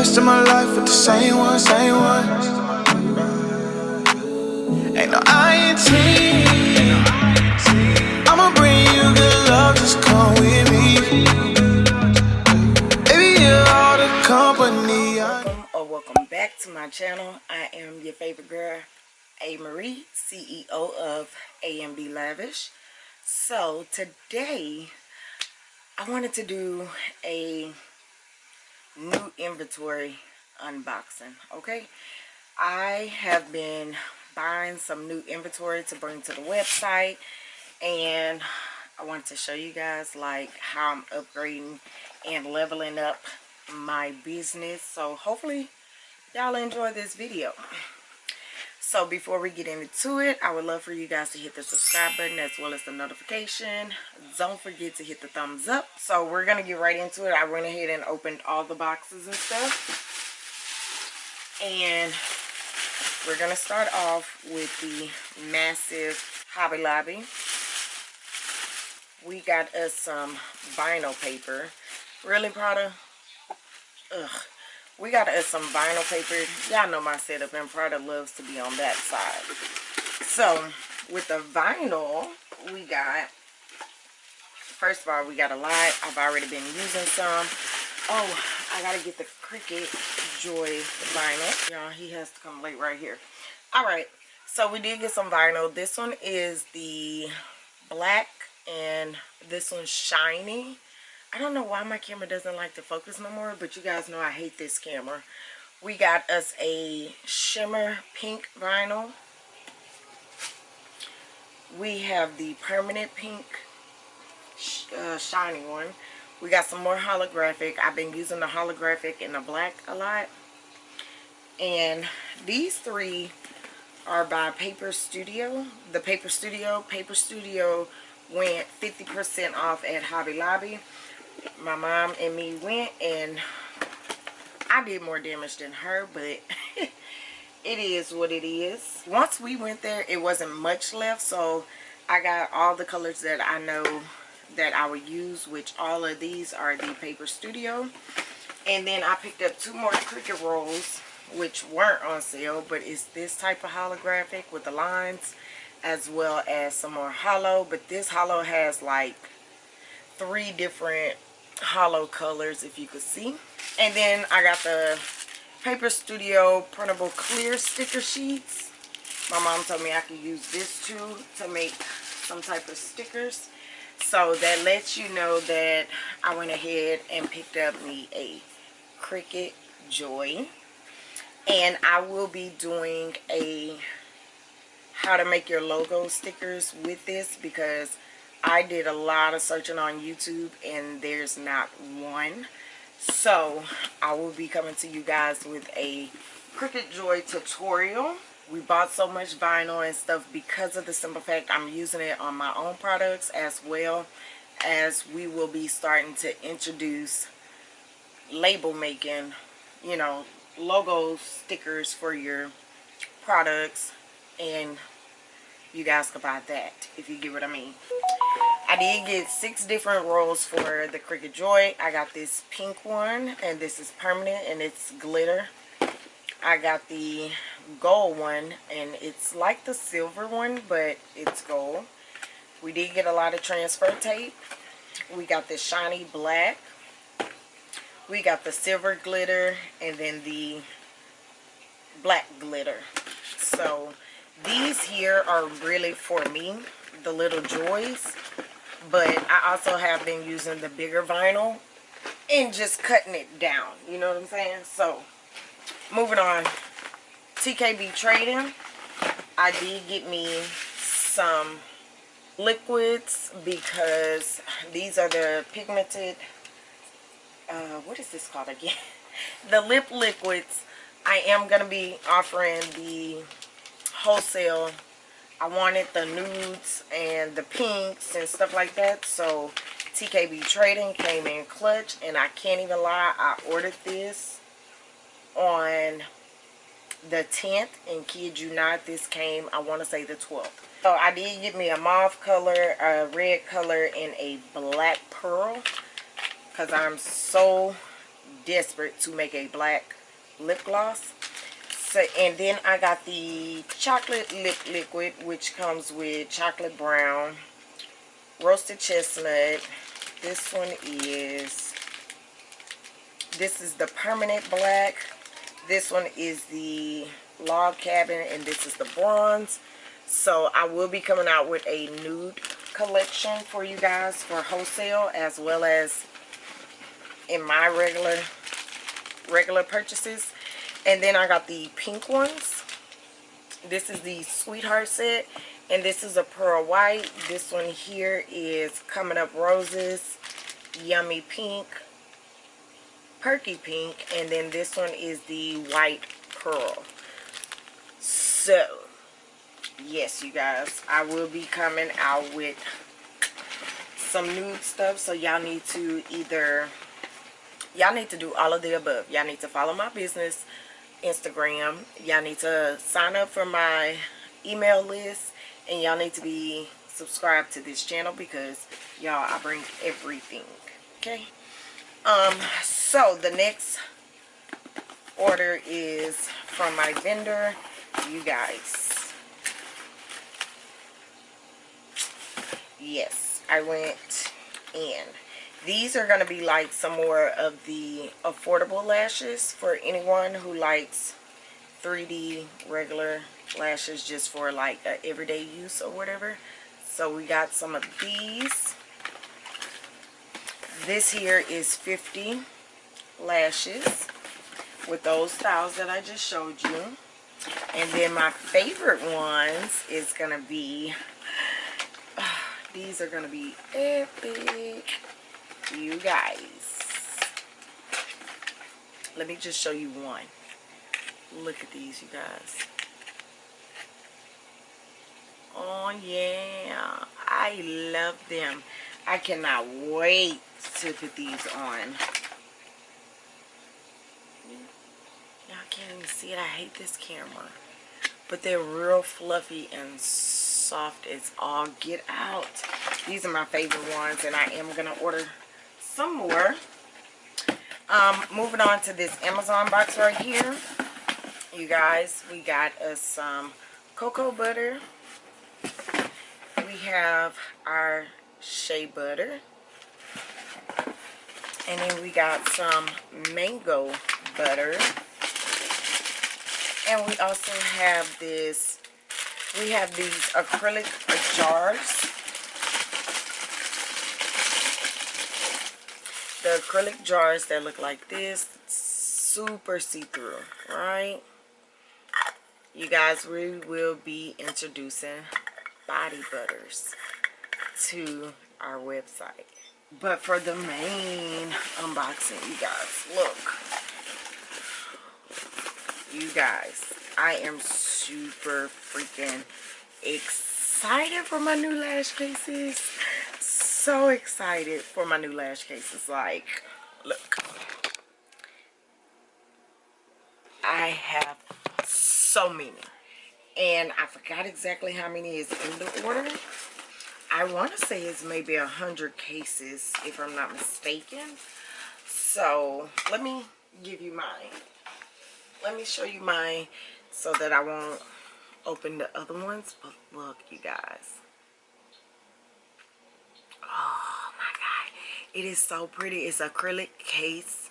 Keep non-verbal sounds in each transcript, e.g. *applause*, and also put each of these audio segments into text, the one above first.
rest of my life with the same one, same one. Ain't no INT. I'ma bring you good love, just come with me. Baby, you're all the company. Welcome or welcome back to my channel i am your favorite girl a marie ceo of amb lavish so today i wanted to do a new inventory unboxing okay? I have been buying some new inventory to bring to the website and i wanted to show you guys like how i'm upgrading and leveling up my business. So hopefully y'all enjoy this video so before we get into it i would love for you guys to hit the subscribe button as well as the notification. Don't forget to hit the thumbs up. So we're gonna get right into it. I went ahead and opened all the boxes and stuff. And we're gonna start off with the massive hobby lobby. We got us some vinyl paper. Really Prada Ugh. We got us some vinyl paper. Y'all know my setup and Prada loves to be on that side. So, with the vinyl, we got, first of all, we got a lot. I've already been using some. Oh, I got to get the Cricut Joy vinyl. Y'all, he has to come late right here. All right. So, we did get some vinyl. This one is the black and this one's shiny I don't know why my camera doesn't like to focus no more, but you guys know I hate this camera. We got us a shimmer pink vinyl. We have the permanent pink uh, shiny one. We got some more holographic. I've been using the holographic in the black a lot. And these three are by Paper Studio. The Paper Studio. Paper Studio went 50% off at Hobby Lobby my mom and me went and I did more damage than her but *laughs* it is what it is. Once we went there it wasn't much left so I got all the colors that I know that I would use which all of these are the paper studio. And then I picked up two more Cricut rolls which weren't on sale but it's this type of holographic with the lines as well as some more hollow. But this hollow has like three different hollow colors if you could see. And then I got the Paper Studio printable clear sticker sheets. My mom told me I could use this too to make some type of stickers. So that lets you know that I went ahead and picked up me a Cricut Joy. And I will be doing a how to make your logo stickers with this because I did a lot of searching on YouTube and there's not one. So I will be coming to you guys with a Cricut Joy tutorial. We bought so much vinyl and stuff because of the simple fact I'm using it on my own products as well as we will be starting to introduce label making, you know, logo stickers for your products and you guys can buy that if you get what I mean. I did get six different rolls for the Cricut Joy. I got this pink one and this is permanent and it's glitter. I got the gold one and it's like the silver one but it's gold. We did get a lot of transfer tape. We got this shiny black. We got the silver glitter and then the black glitter. So these here are really for me, the little joys but I also have been using the bigger vinyl and just cutting it down you know what I'm saying? So moving on. TKB trading I did get me some liquids because these are the pigmented uh, what is this called again? *laughs* The lip liquids. I am going to be offering the wholesale I wanted the nudes and the pinks and stuff like that. So TKB Trading came in clutch. And I can't even lie, I ordered this on the 10th. And kid you not, this came, I want to say the 12th. So I did get me a mauve color, a red color, and a black pearl. Because I'm so desperate to make a black lip gloss. So, and then I got the chocolate lip liquid, which comes with chocolate brown, roasted chestnut. This one is, this is the permanent black. This one is the log cabin, and this is the bronze. So I will be coming out with a nude collection for you guys for wholesale as well as in my regular regular purchases and then I got the pink ones. This is the sweetheart set. And this is a pearl white. This one here is coming up roses yummy pink perky pink and then this one is the white pearl. So yes you guys I will be coming out with some nude stuff. So y'all need to either y'all need to do all of the above. Y'all need to follow my business instagram. Y'all need to sign up for my email list and y'all need to be subscribed to this channel because y'all i bring everything okay? Um so the next order is from my vendor you guys. Yes i went in these are going to be like some more of the affordable lashes for anyone who likes 3D regular lashes just for like everyday use or whatever. So we got some of these. This here is 50 lashes with those styles that I just showed you. And then my favorite ones is going to be, uh, *sighs* these are going to be epic you guys. Let me just show you one. Look at these you guys. Oh yeah. I love them. I cannot wait to put these on. Y'all can't even see it. I hate this camera. But they're real fluffy and soft as all get out. These are my favorite ones and I am gonna order some more. Um, moving on to this Amazon box right here. You guys, we got us some cocoa butter. We have our shea butter. And then we got some mango butter. And we also have this, we have these acrylic jars the acrylic jars that look like this super see-through right? You guys we will be introducing body butters to our website. But for the main unboxing you guys look. You guys I am super freaking excited for my new lash cases so excited for my new lash cases. Like, look. I have so many. And I forgot exactly how many is in the order. I want to say it's maybe a hundred cases, if I'm not mistaken. So, let me give you mine. Let me show you mine so that I won't open the other ones. But look, you guys. Oh my god. It is so pretty. It's acrylic case.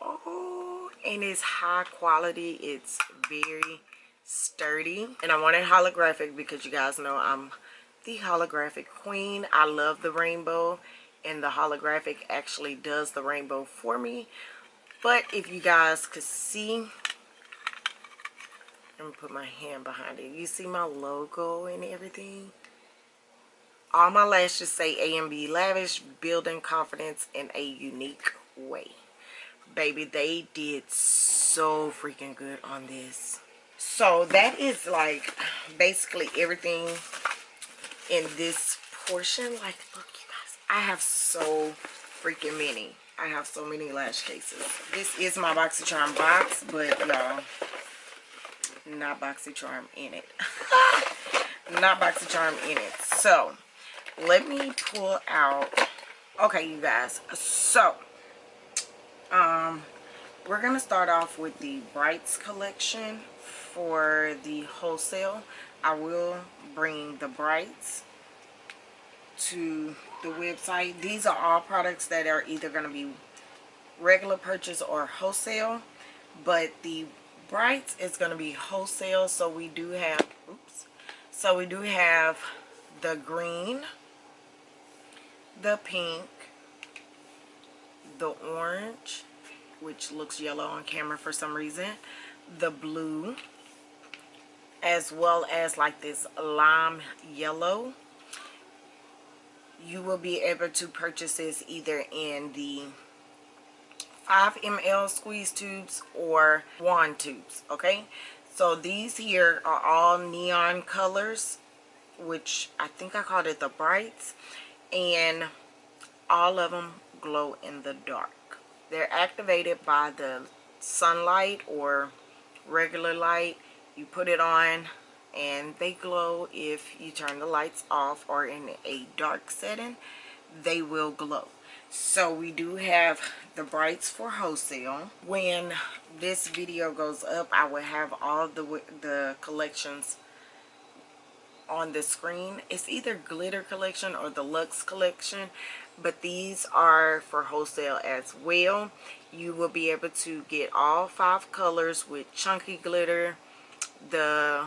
Oh, and it's high quality. It's very sturdy. And I wanted holographic because you guys know I'm the holographic queen. I love the rainbow. And the holographic actually does the rainbow for me. But if you guys could see, let me put my hand behind it. You see my logo and everything? All my lashes say A and B Lavish, building confidence in a unique way. Baby, they did so freaking good on this. So that is like basically everything in this portion. Like, look, you guys, I have so freaking many. I have so many lash cases. This is my BoxyCharm box, but y'all, not BoxyCharm in it. *laughs* not BoxyCharm in it. So, let me pull out okay you guys so Um, we're to start off with the Brights collection for the wholesale. I will bring the Brights to the website. These are all products that are either going to be regular purchase or wholesale. But the Brights is going to be wholesale. So we do have, oops. So we do have the green, the pink, the orange, which looks yellow on camera for some reason, the blue, as well as like this lime yellow. You will be able to purchase this either in the 5 ml squeeze tubes or wand tubes, okay? So these here are all neon colors, which I think I called it the brights, and all of them glow in the dark. They're activated by the sunlight or regular light. You put it on and they glow if you turn the lights off or in a dark setting, they will glow. So we do have the brights for wholesale. When this video goes up, I will have all the the collections on the screen. It's either glitter collection or the luxe collection but these are for wholesale as well you will be able to get all five colors with chunky glitter the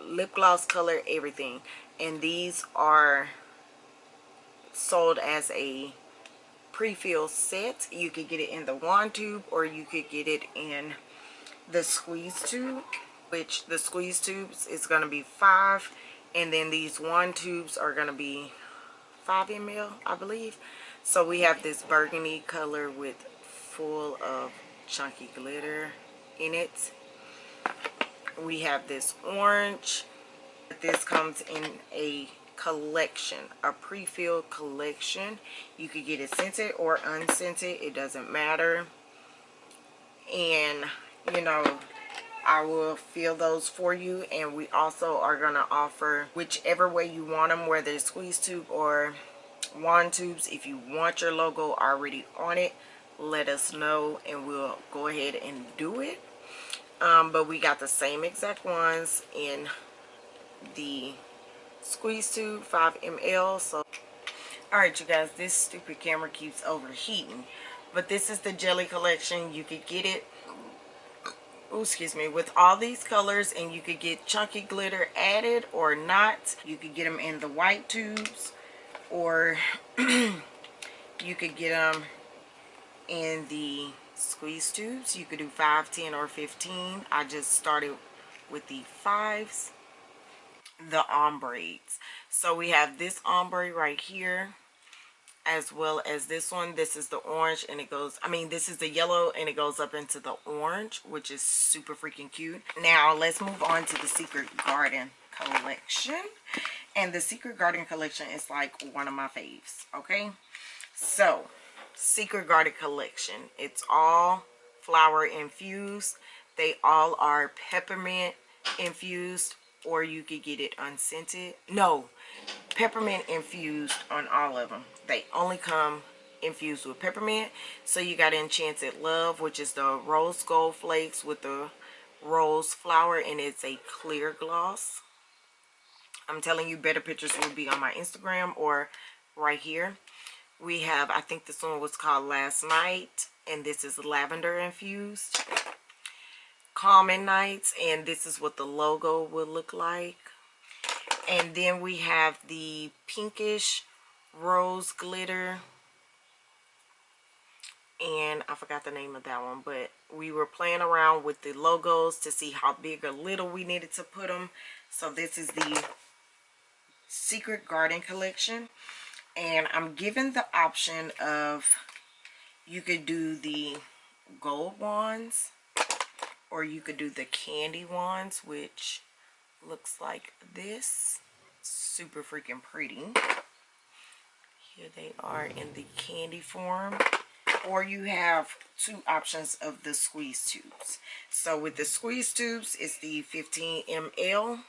lip gloss color everything and these are sold as a pre-filled set you could get it in the wand tube or you could get it in the squeeze tube which the squeeze tubes is going to be five and then these wand tubes are going to be 5 ml I believe. So we have this burgundy color with full of chunky glitter in it. We have this orange. This comes in a collection a pre-filled collection. You could get it scented or unscented it doesn't matter. And you know I will fill those for you and we also are going to offer whichever way you want them whether it's squeeze tube or wand tubes. If you want your logo already on it let us know and we'll go ahead and do it. Um, but we got the same exact ones in the squeeze tube 5 ml so. All right you guys this stupid camera keeps overheating but this is the jelly collection. You could get it oh excuse me with all these colors and you could get chunky glitter added or not. You could get them in the white tubes or *clears throat* you could get them in the squeeze tubes. You could do 5 10 or 15 i just started with the fives the ombrades so we have this ombre right here as well as this one. This is the orange and it goes i mean this is the yellow and it goes up into the orange which is super freaking cute. Now let's move on to the secret garden collection. And the secret garden collection is like one of my faves okay? So secret garden collection. It's all flower infused. They all are peppermint infused or you could get it unscented. No peppermint infused on all of them they only come infused with peppermint so you got enchanted love which is the rose gold flakes with the rose flower and it's a clear gloss. I'm telling you better pictures will be on my instagram or right here. We have i think this one was called last night and this is lavender infused. Calming nights and this is what the logo will look like and then we have the pinkish rose glitter. And I forgot the name of that one but we were playing around with the logos to see how big or little we needed to put them so this is the secret garden collection. And I'm given the option of you could do the gold wands or you could do the candy wands which looks like this. Super freaking pretty. Here they are in the candy form. Or you have two options of the squeeze tubes. So with the squeeze tubes it's the 15 ml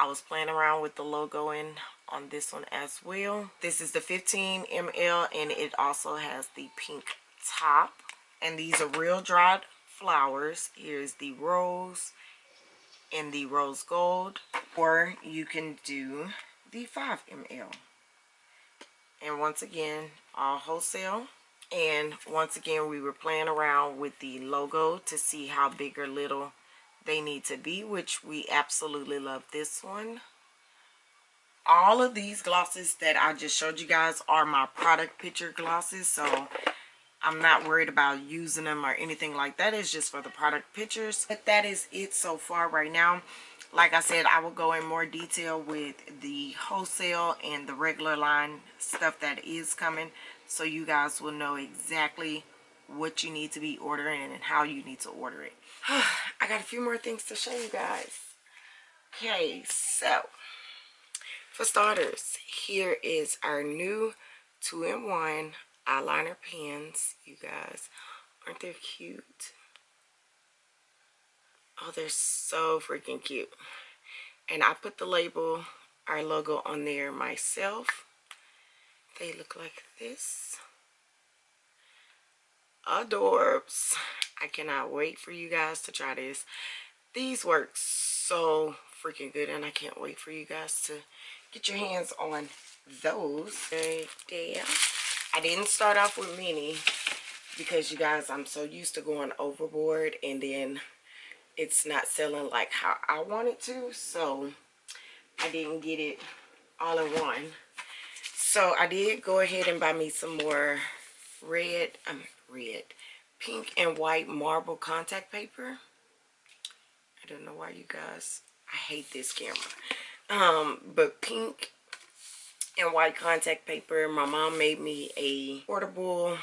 I was playing around with the logo in on this one as well. This is the 15 ml and it also has the pink top. And these are real dried flowers. Here's the rose and the rose gold. Or you can do the 5 ml. And once again, all wholesale. And once again, we were playing around with the logo to see how big or little they need to be, which we absolutely love this one. All of these glosses that I just showed you guys are my product picture glosses, so I'm not worried about using them or anything like that. It's just for the product pictures. But that is it so far right now. Like I said, I will go in more detail with the wholesale and the regular line stuff that is coming. So you guys will know exactly what you need to be ordering and how you need to order it. *sighs* I got a few more things to show you guys. Okay, so for starters, here is our new 2-in-1 eyeliner pens, you guys. Aren't they cute? Oh, they're so freaking cute. And I put the label, our logo on there myself. They look like this. Adorbs. I cannot wait for you guys to try this. These work so freaking good and I can't wait for you guys to get your hands on those right. I didn't start off with mini because you guys, I'm so used to going overboard and then it's not selling like how I want it to. So I didn't get it all in one. So I did go ahead and buy me some more red, um, red, pink and white marble contact paper. I don't know why you guys, I hate this camera. Um, but pink and white contact paper. My mom made me a portable,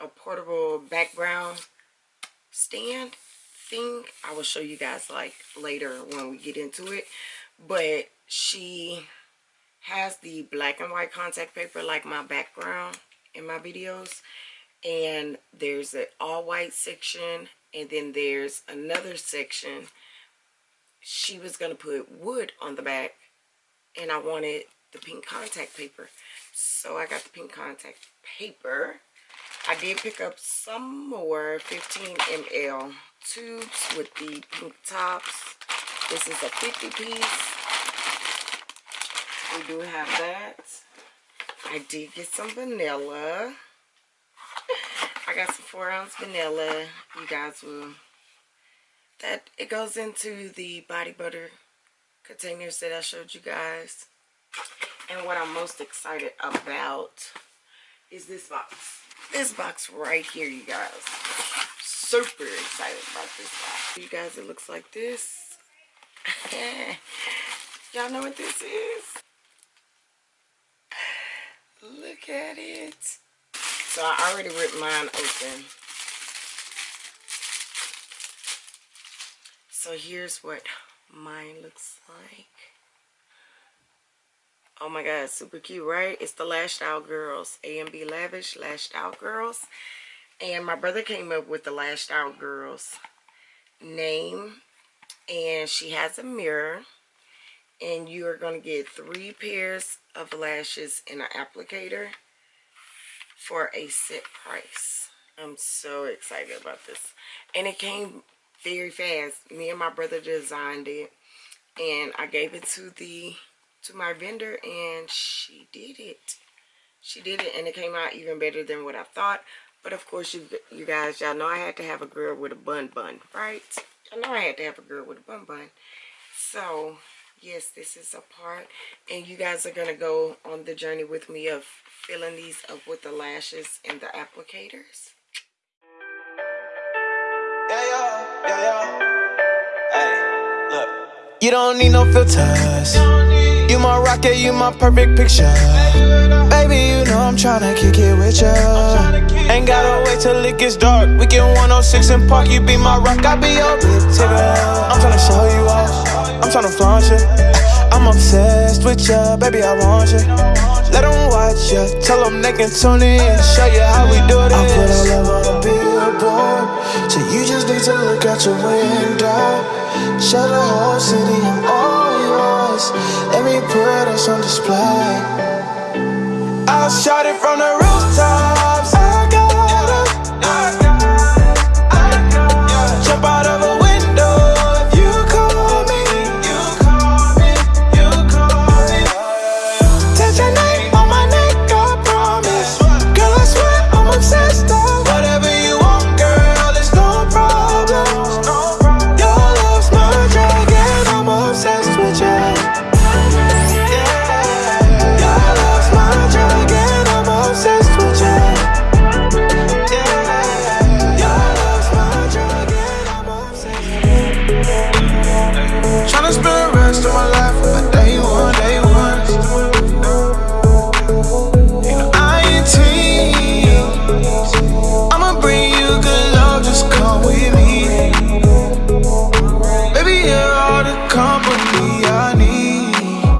a portable background stand thing. I will show you guys like later when we get into it. But she has the black and white contact paper like my background in my videos. And there's an all white section and then there's another section. She was going to put wood on the back and I wanted the pink contact paper. So I got the pink contact paper. I did pick up some more 15 ml tubes with the pink tops. This is a 50 piece. We do have that. I did get some vanilla. *laughs* I got some 4 ounce vanilla. You guys will... That It goes into the body butter containers that I showed you guys. And what I'm most excited about is this box. This box right here, you guys. Super excited about this box. You guys, it looks like this. *laughs* Y'all know what this is? Look at it. So I already ripped mine open. So here's what mine looks like. Oh my god, super cute, right? It's the Lashed Out Girls. A&B Lavish Lashed Out Girls. And my brother came up with the Lashed Out Girls name. And she has a mirror. And you are going to get three pairs of lashes and an applicator for a set price. I'm so excited about this. And it came very fast. Me and my brother designed it. And I gave it to the to my vendor and she did it. She did it and it came out even better than what I thought. But of course, you you guys, y'all know I had to have a girl with a bun bun, right? I know I had to have a girl with a bun bun. So, yes, this is a part. And you guys are going to go on the journey with me of filling these up with the lashes and the applicators. Yeah, yeah, yeah, yeah. Hey, look. You don't need no filters. You my rocket, you my perfect picture. Baby, you know I'm tryna kick it with ya. Ain't gotta wait till it gets dark. We get 106 and park, you be my rock, I be your big ticker. I'm tryna show you off, I'm tryna flaunt you. I'm obsessed with ya, baby, I want you. Let them watch ya, tell them they can tune in, show you how we do this. I put our love on a billboard, so you just need to look out your window. Show the whole city I'm all Let me put us on display. I'll shout it from the